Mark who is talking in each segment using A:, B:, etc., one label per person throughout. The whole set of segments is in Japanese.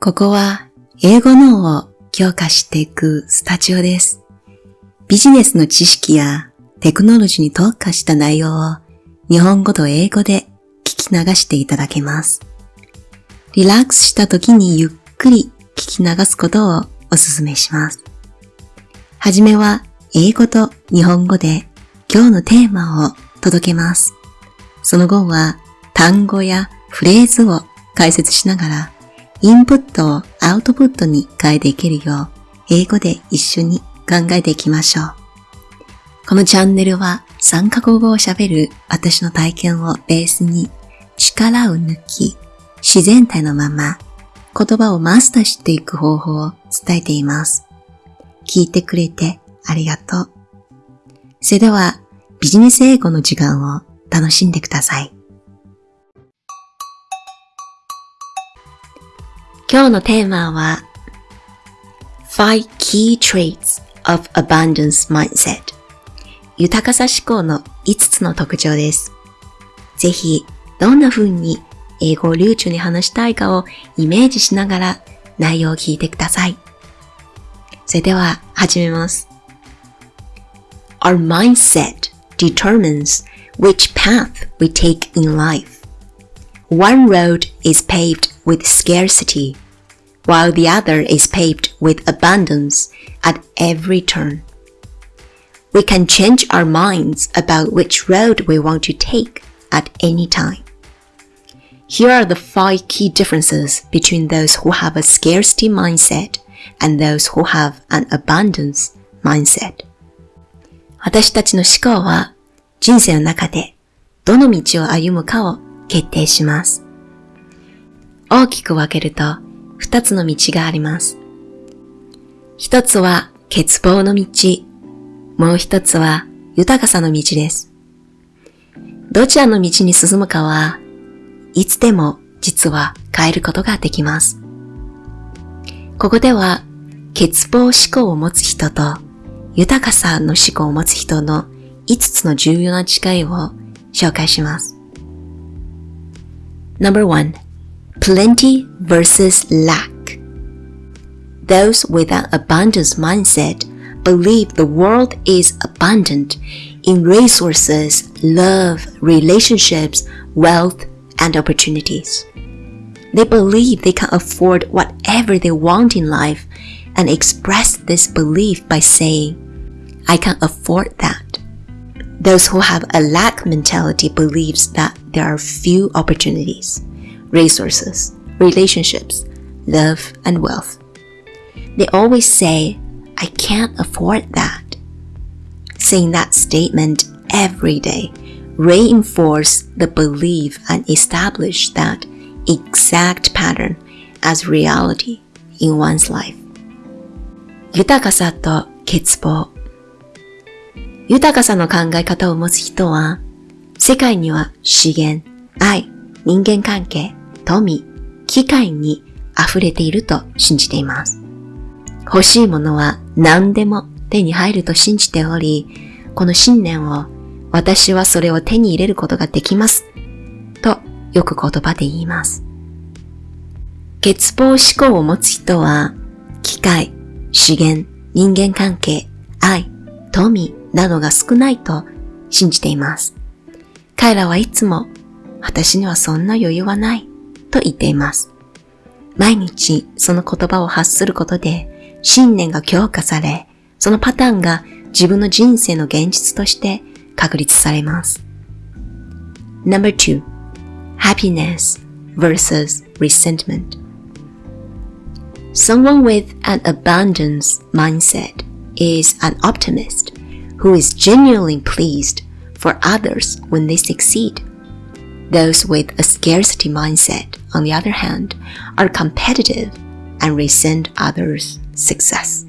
A: ここは英語脳を強化していくスタジオです。ビジネスの知識やテクノロジーに特化した内容を日本語と英語で聞き流していただけます。リラックスした時にゆっくり聞き流すことをお勧めします。はじめは英語と日本語で今日のテーマを届けます。その後は単語やフレーズを解説しながらインプットをアウトプットに変えていけるよう英語で一緒に考えていきましょう。このチャンネルは3カ国語を喋る私の体験をベースに力を抜き自然体のまま言葉をマスターしていく方法を伝えています。聞いてくれてありがとう。それではビジネス英語の時間を楽しんでください。今日のテーマは5 Key Traits of Abundance Mindset 豊かさ思考の5つの特徴です。ぜひ、どんな風に英語を流暢に話したいかをイメージしながら内容を聞いてください。それでは始めます。Our mindset determines which path we take in life. One road is paved with scarcity, while the other is paved with abundance at every turn. We can change our minds about which road we want to take at any time. Here are the five key differences between those who have a scarcity mindset and those who have an abundance mindset. 私たちの思考は人生の中でどの道を歩むかを決定します。大きく分けると 二つの道があります。一つは欠乏の道、もう一つは豊かさの道です。どちらの道に進むかはいつでも実は変えることができます。ここでは欠乏思考を持つ人と豊かさの思考を持つ人の5つの重要な違いを紹介します。No.1 Plenty versus lack Those with an abundance mindset believe the world is abundant in resources, love, relationships, wealth, and opportunities. They believe they can afford whatever they want in life and express this belief by saying, I can afford that. Those who have a lack mentality believes that there are few opportunities, resources, relationships, love, and wealth. They always say, I can't afford that. Saying that statement every day reinforce the belief and establish that exact pattern as reality in one's life. 豊かさと欠乏豊かさの考え方を持つ人は、世界には資源、愛、人間関係、 富、機会に溢れていると信じています。欲しいものは何でも手に入ると信じており、この信念を私はそれを手に入れることができます。とよく言葉で言います。欠乏思考を持つ人は、機械、資源、人間関係、愛、富などが少ないと信じています。彼らはいつも、私にはそんな余裕はないと言っています。毎日その言葉を発することで信念が強化され、そのパターンが自分の人生の現実として確立されます。No.2 Happiness versus resentment Someone with an abundance mindset is an optimist who is genuinely pleased for others when they succeed. Those with a scarcity mindset, on the other hand, are competitive and resent others' success.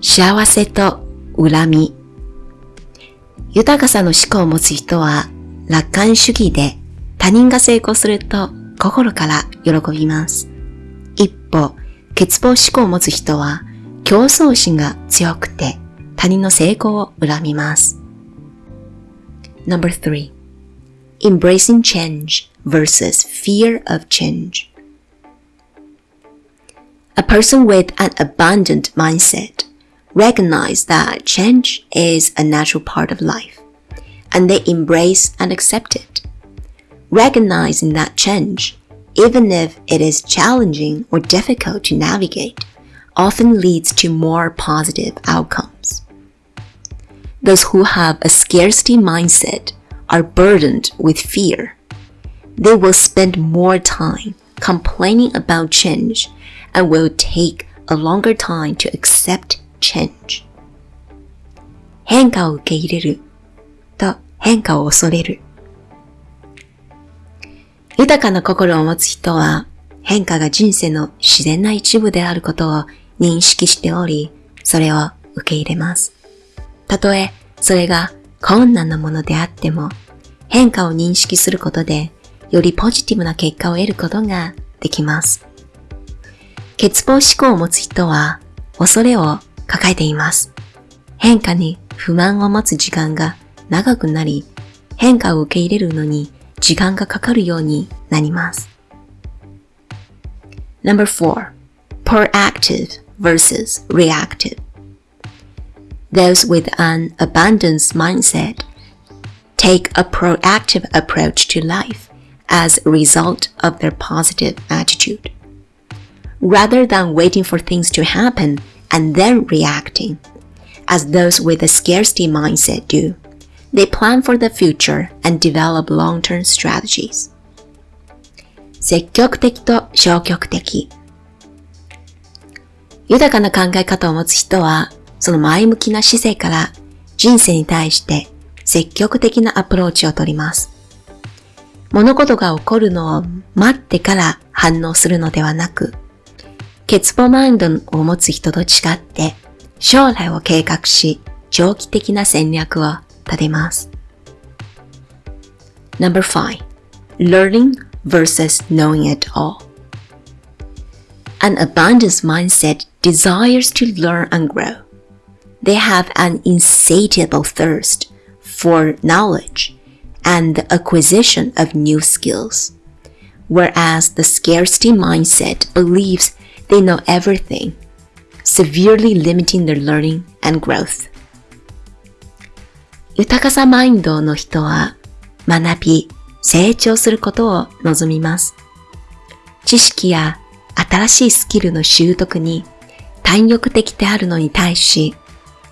A: 幸せと恨み豊かさの思考を持つ人は楽観主義で他人が成功すると心から喜びます。一方、欠乏思考を持つ人は競争心が強くて他人の成功を恨みます。3. Embracing change versus fear of change A person with an abundant mindset recognize that change is a natural part of life and they embrace and accept it. Recognizing that change, even if it is challenging or difficult to navigate, often leads to more positive outcomes. Those who have a scarcity mindset are burdened with fear. They will spend more time complaining about change and will take a longer time to accept change. 変化を受け入れると変化を恐れる。豊かな心を持つ人は変化が人生の自然な一部であることを認識しており、それを受け入れます。たとえそれが困難なものであっても、変化を認識することで、よりポジティブな結果を得ることができます。欠乏思考を持つ人は、恐れを抱えています。変化に不満を持つ時間が長くなり、変化を受け入れるのに時間がかかるようになります。Number 4. Proactive versus reactive. Those with an abundance mindset take a proactive approach to life as a result of their positive attitude. Rather than waiting for things to happen and then reacting, as those with a scarcity mindset do, they plan for the future and develop long-term strategies. 積極的と消極的豊かな考え方を持つ人は、その前向きな姿勢から人生に対して積極的なアプローチをとります。 物事が起こるのを待ってから反応するのではなく、欠乏マインドを持つ人と違って将来を計画し長期的な戦略を立てます。5. Learning versus knowing it all An abundance mindset desires to learn and grow. They have an insatiable thirst for knowledge and the acquisition of new skills. Whereas the scarcity mindset believes they know everything, severely limiting their learning and growth. 豊かさマインドの人は学び、成長することを望みます。知識や新しいスキルの習得に単欲的であるのに対し、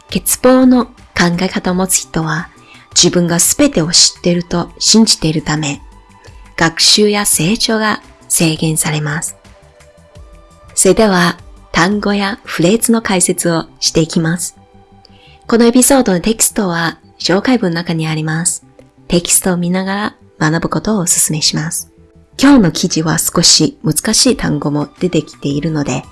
A: 欠乏の考え方を持つ人は自分が全てを知っていると信じているため、学習や成長が制限されます。それでは単語やフレーズの解説をしていきます。このエピソードのテキストは紹介文の中にあります。テキストを見ながら学ぶことをお勧めします。今日の記事は少し難しい単語も出てきているので、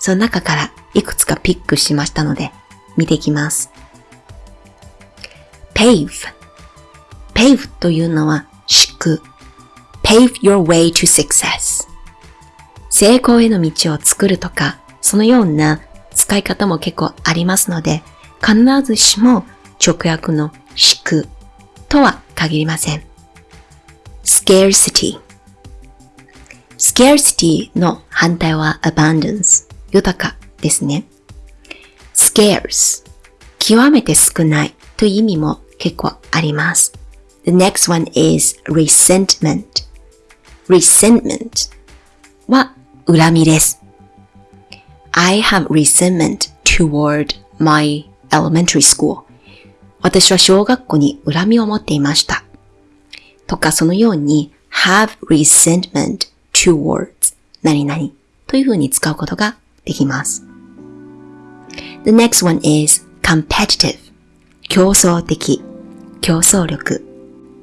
A: その中からいくつかピックしましたので、見ていきます。Pave. Pave というのは敷く pave your way to success. 成功への道を作るとか、そのような使い方も結構ありますので、必ずしも直訳の敷くとは限りません。scarcity. Scarcity の反対は abundance 豊かですね。scarce. 極めて少ないという意味も結構あります。The next one is resentment. resentment は恨みです。I have resentment toward my elementary school. 私は小学校に恨みを持っていました。とかそのように have resentment towards 何々というふうに使うことができます。The next one is competitive 競争的競争力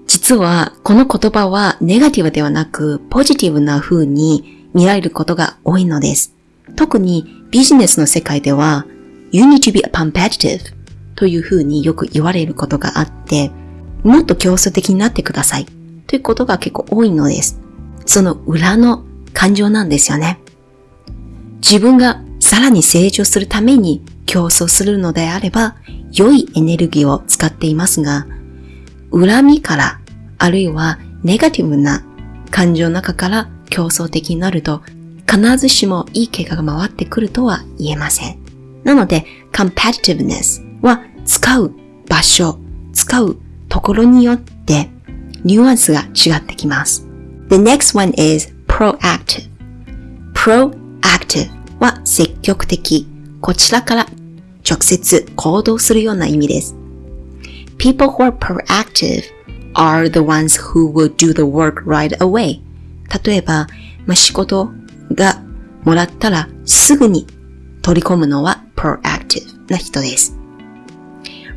A: 実はこの言葉はネガティブではなくポジティブな風に見られることが多いのです。特にビジネスの世界では You need to be competitive という風によく言われることがあって、もっと競争的になってくださいということが結構多いのです。その裏の感情なんですよね。自分がさらに成長するために競争するのであれば、良いエネルギーを使っていますが、恨みから、あるいはネガティブな感情の中から競争的になると、必ずしもいい結果が回ってくるとは言えません。なので、competitiveness は使う場所、使うところによってニュアンスが違ってきます。The next one is proactive. proactive は積極的。こちらから直接行動するような意味です。People who are proactive are the ones who will do the work right away. 例えば、まあ、仕事がもらったらすぐに取り込むのは proactive な人です。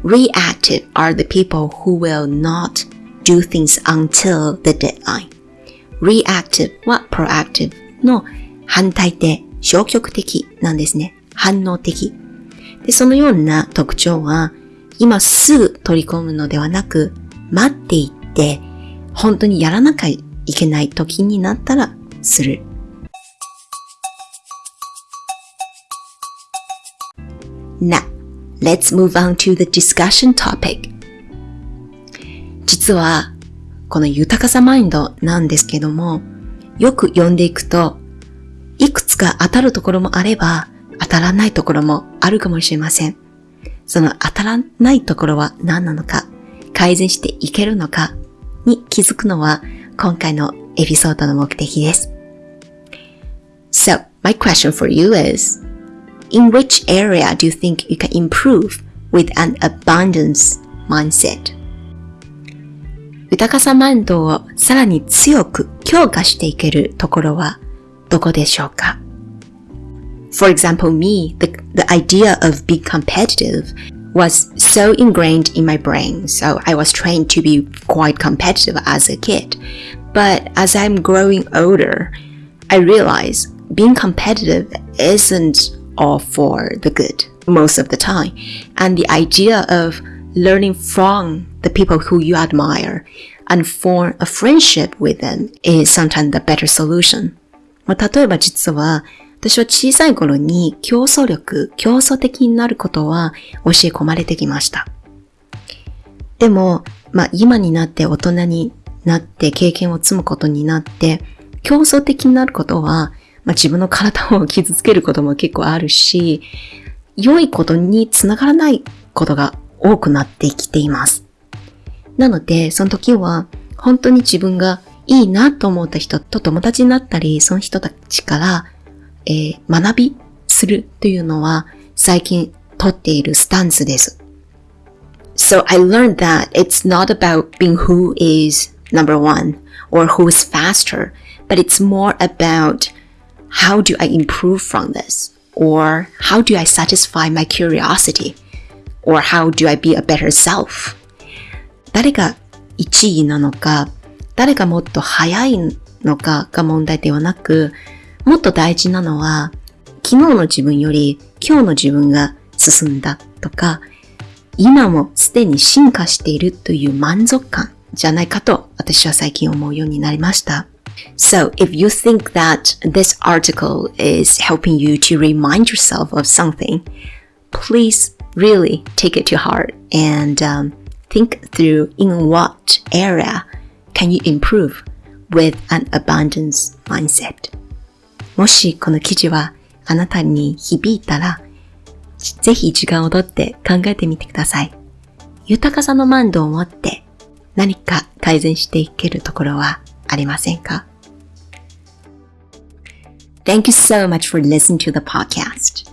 A: Reactive are the people who will not do things until the deadline. Reactive は proactive の反対で消極的なんですね。反応的。で、そのような特徴は、今すぐ取り込むのではなく、待っていって、本当にやらなきゃいけない時になったらする。Now, let's move on to the discussion topic. 実は、この豊かさマインドなんですけども、よく読んでいくと、いくつか当たるところもあれば、当たらないところもあるかもしれません。その当たらないところは何なのか、改善していけるのかに気づくのは今回のエピソードの目的です。So, my question for you is, in which area do you think you can improve with an abundance mindset? 豊かさマインドをさらに強く強化していけるところはどこでしょうか For example, me, the, the idea of being competitive was so ingrained in my brain, so I was trained to be quite competitive as a kid. But as I'm growing older, I realize being competitive isn't all for the good most of the time. And the idea of learning from the people who you admire and form a friendship with them is sometimes the better solution. まあ、例えば実は 私は小さい頃に競争力、競争的になることは教え込まれてきました。でも、まあ今になって大人になって経験を積むことになって、競争的になることは、まあ自分の体を傷つけることも結構あるし、良いことにつながらないことが多くなってきています。なので、その時は本当に自分がいいなと思った人と友達になったり、その人たちからえー、学びするというのは最近とっているスタンスです。So I learned that it's not about being who is number one or who is faster, but it's more about how do I improve from this? Or how do I satisfy my curiosity? Or how do I be a better self? 誰が1位なのか、誰がもっと早いのかが問題ではなく、 もっと大事なのは、昨日の自分より今日の自分が進んだとか、今もすでに進化しているという満足感じゃないかと私は最近思うようになりました。So, if you think that this article is helping you to remind yourself of something, please really take it to heart and um, think through in what area can you improve with an abundance mindset. もしこの記事はあなたに響いたら、ぜひ時間をとって考えてみてください。豊かさの満度を持って何か改善していけるところはありませんか Thank you so much for listening to the podcast.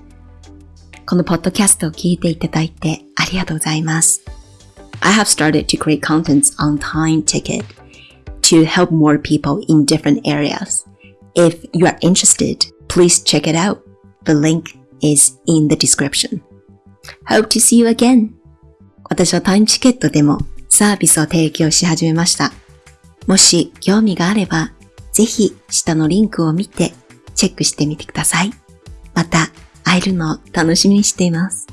A: このポッドキャストを聞いていただいてありがとうございます。I have started to create contents on Time Ticket to help more people in different areas. If you are interested, please check it out. The link is in the description. Hope to see you again. 私はタイムチケットでもサービスを提供し始めました。もし興味があれば、ぜひ下のリンクを見てチェックしてみてください。また会えるのを楽しみにしています。